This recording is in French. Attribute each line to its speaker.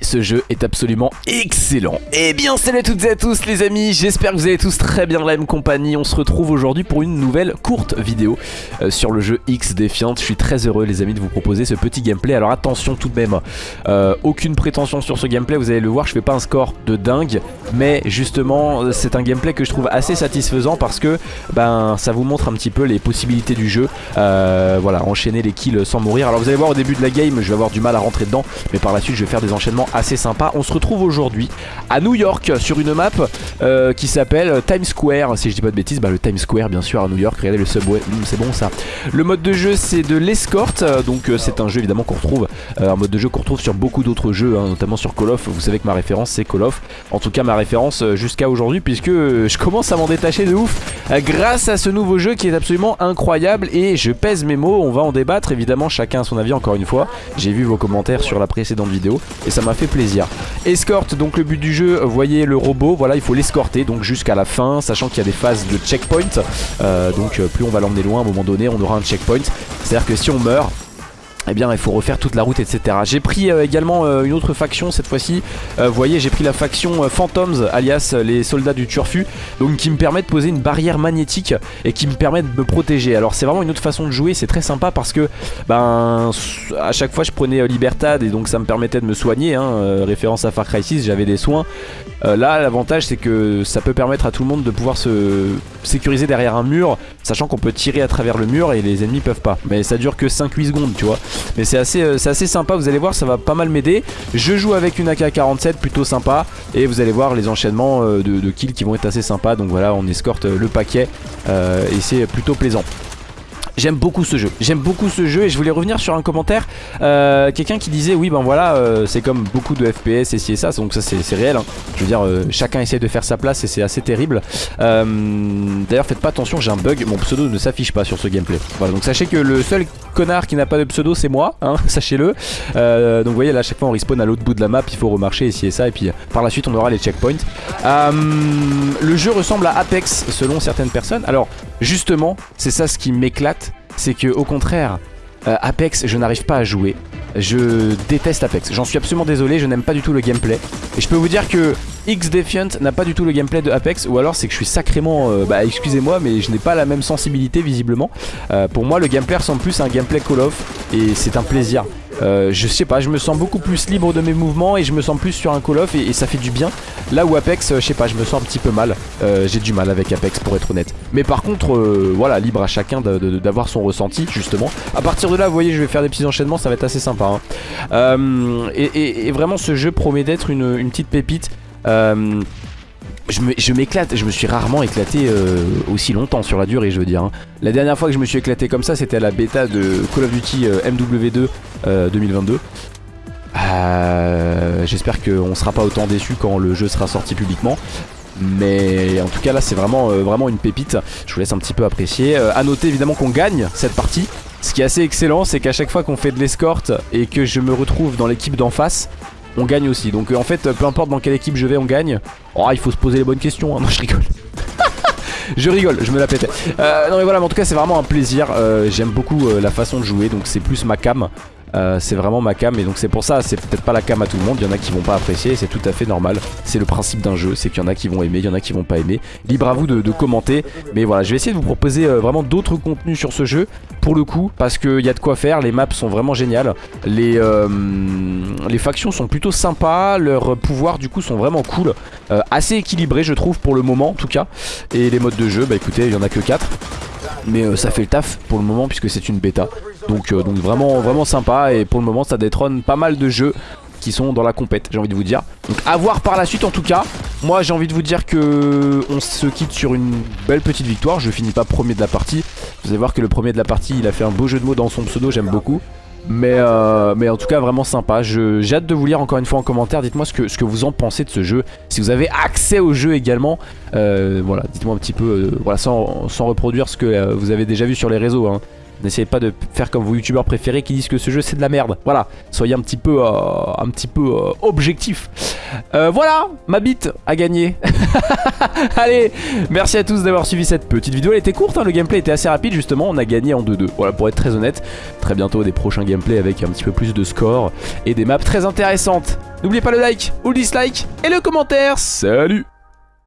Speaker 1: ce jeu est absolument excellent. Eh bien salut à toutes et à tous les amis, j'espère que vous allez tous très bien dans la même compagnie. On se retrouve aujourd'hui pour une nouvelle courte vidéo euh, sur le jeu X Defiant. Je suis très heureux les amis de vous proposer ce petit gameplay. Alors attention tout de même, euh, aucune prétention sur ce gameplay, vous allez le voir, je fais pas un score de dingue. Mais justement c'est un gameplay que je trouve assez satisfaisant parce que ben ça vous montre un petit peu les possibilités du jeu. Euh, voilà, enchaîner les kills sans mourir. Alors vous allez voir au début de la game, je vais avoir du mal à rentrer dedans. Mais par la suite je vais faire des enchaînements assez sympas. On se retrouve aujourd'hui à New York sur une map euh, qui s'appelle Times Square. Si je dis pas de bêtises, bah, le Times Square bien sûr à New York. Regardez le subway, mmh, c'est bon ça. Le mode de jeu c'est de l'escorte. Donc euh, c'est un jeu évidemment qu'on retrouve, euh, un mode de jeu qu'on retrouve sur beaucoup d'autres jeux, hein, notamment sur Call of. Vous savez que ma référence c'est Call of. En tout cas ma référence jusqu'à aujourd'hui puisque je commence à m'en détacher de ouf grâce à ce nouveau jeu qui est absolument incroyable et je pèse mes mots. On va en débattre évidemment chacun son avis encore une fois. J'ai vu vos commentaires sur la précédente vidéo et ça m'a fait plaisir. Escorte, donc le but du jeu, voyez le robot, voilà il faut l'escorter donc jusqu'à la fin, sachant qu'il y a des phases de checkpoint, euh, donc euh, plus on va l'emmener loin, à un moment donné on aura un checkpoint, c'est à dire que si on meurt, eh bien il faut refaire toute la route etc J'ai pris euh, également euh, une autre faction cette fois-ci. Euh, Vous voyez j'ai pris la faction Phantoms alias les soldats du turfu Donc qui me permet de poser une barrière magnétique Et qui me permet de me protéger. Alors c'est vraiment une autre façon de jouer c'est très sympa parce que Ben à chaque fois je prenais Libertad Et donc ça me permettait de me soigner hein, Référence à Far Cry 6 j'avais des soins. Là l'avantage c'est que ça peut permettre à tout le monde de pouvoir se sécuriser derrière un mur Sachant qu'on peut tirer à travers le mur et les ennemis peuvent pas. Mais ça dure que 5-8 secondes tu vois mais c'est assez, euh, sympa, vous allez voir, ça va pas mal m'aider. Je joue avec une AK-47, plutôt sympa. Et vous allez voir les enchaînements euh, de, kills qui vont être assez sympas. Donc voilà, on escorte le paquet et c'est plutôt plaisant. J'aime beaucoup ce jeu, j'aime beaucoup ce jeu et je voulais revenir sur un commentaire euh, Quelqu'un qui disait oui ben voilà euh, c'est comme beaucoup de FPS et ci et ça Donc ça c'est réel hein. Je veux dire euh, chacun essaie de faire sa place et c'est assez terrible. D'ailleurs faites pas attention j'ai un bug Mon pseudo ne s'affiche pas sur ce gameplay. Voilà donc sachez que le seul connard qui n'a pas de pseudo c'est moi hein, Sachez-le. Donc vous voyez là à chaque fois on respawn à l'autre bout de la map Il faut remarcher ici et ça et puis par la suite on aura les checkpoints. Le jeu ressemble à Apex selon certaines personnes. Alors justement c'est ça ce qui m'éclate c'est que au contraire, euh, Apex, je n'arrive pas à jouer. Je déteste Apex. J'en suis absolument désolé, je n'aime pas du tout le gameplay. Et je peux vous dire que X Defiant n'a pas du tout le gameplay de Apex ou alors c'est que je suis sacrément, euh, bah excusez-moi mais je n'ai pas la même sensibilité visiblement. Euh, pour moi le gameplay ressemble plus à un gameplay Call of et c'est un plaisir. Euh, je sais pas, je me sens beaucoup plus libre de mes mouvements et je me sens plus sur un Call of et, ça fait du bien. Là où Apex, je sais pas, je me sens un petit peu mal. J'ai du mal avec Apex pour être honnête. Mais par contre, voilà, libre à chacun d'avoir son ressenti justement. À partir de là, vous voyez, je vais faire des petits enchaînements, ça va être assez sympa. Hein. Et, vraiment, ce jeu promet d'être une petite pépite. Euh, je m'éclate, je me suis rarement éclaté euh, aussi longtemps sur la durée je veux dire hein. La dernière fois que je me suis éclaté comme ça c'était à la bêta de Call of Duty euh, MW2 2022 J'espère qu'on sera pas autant déçu quand le jeu sera sorti publiquement. Mais en tout cas là c'est vraiment, vraiment une pépite. Je vous laisse un petit peu apprécier. A noter évidemment qu'on gagne cette partie. Ce qui est assez excellent c'est qu'à chaque fois qu'on fait de l'escorte Et que je me retrouve dans l'équipe d'en face on gagne aussi. Donc euh, en fait, peu importe dans quelle équipe je vais, on gagne. Oh, il faut se poser les bonnes questions. Hein. Non, je rigole. je rigole, je me la pétais. Euh, non mais voilà, mais en tout cas c'est vraiment un plaisir. Euh, j'aime beaucoup la façon de jouer, donc c'est plus ma cam. Euh, c'est vraiment ma cam et donc c'est pour ça c'est peut-être pas la cam à tout le monde il y en a qui vont pas apprécier c'est tout à fait normal. C'est le principe d'un jeu c'est qu'il y en a qui vont aimer il y en a qui vont pas aimer. Libre à vous de, commenter mais voilà je vais essayer de vous proposer euh, vraiment d'autres contenus sur ce jeu pour le coup parce qu'il y a de quoi faire les maps sont vraiment géniales. Les, euh, les factions sont plutôt sympas leurs pouvoirs du coup sont vraiment cool. Assez équilibrés je trouve pour le moment en tout cas. Et les modes de jeu bah écoutez il y en a que 4 mais ça fait le taf pour le moment puisque c'est une bêta. Donc, euh, donc vraiment, vraiment sympa et pour le moment ça détrône pas mal de jeux qui sont dans la compète j'ai envie de vous dire. Donc à voir par la suite en tout cas. Moi j'ai envie de vous dire que on se quitte sur une belle petite victoire. Je finis pas premier de la partie. Vous allez voir que le premier de la partie il a fait un beau jeu de mots dans son pseudo j'aime beaucoup mais, euh, mais en tout cas vraiment sympa. J'ai hâte de vous lire encore une fois en commentaire. Dites-moi ce que, ce que vous en pensez de ce jeu. Si vous avez accès au jeu également euh, Voilà dites-moi un petit peu voilà, sans, sans, reproduire ce que vous avez déjà vu sur les réseaux hein. N'essayez pas de faire comme vos youtubeurs préférés qui disent que ce jeu c'est de la merde. Voilà, soyez un petit peu, euh, un petit peu euh, objectif. Euh, voilà, ma bite a gagné. Allez, merci à tous d'avoir suivi cette petite vidéo. Elle était courte, hein, le gameplay était assez rapide justement. On a gagné en 2-2. Voilà, pour être très honnête, très bientôt des prochains gameplays avec un petit peu plus de score et des maps très intéressantes. N'oubliez pas le like ou le dislike et le commentaire. Salut